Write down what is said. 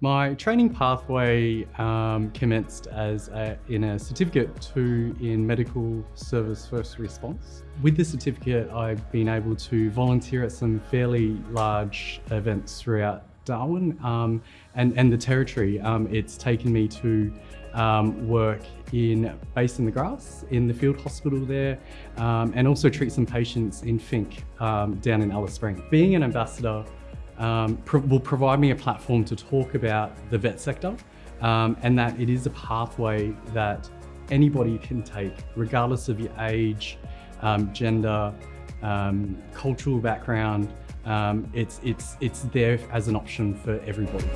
My training pathway um, commenced as a, in a certificate two in medical service first response. With the certificate, I've been able to volunteer at some fairly large events throughout Darwin um, and, and the territory. Um, it's taken me to um, work in Bass in the Grass in the field hospital there um, and also treat some patients in Finke um, down in Alice Springs. Being an ambassador um, pro will provide me a platform to talk about the VET sector um, and that it is a pathway that anybody can take regardless of your age, um, gender, um, cultural background. Um, it's, it's, it's there as an option for everybody.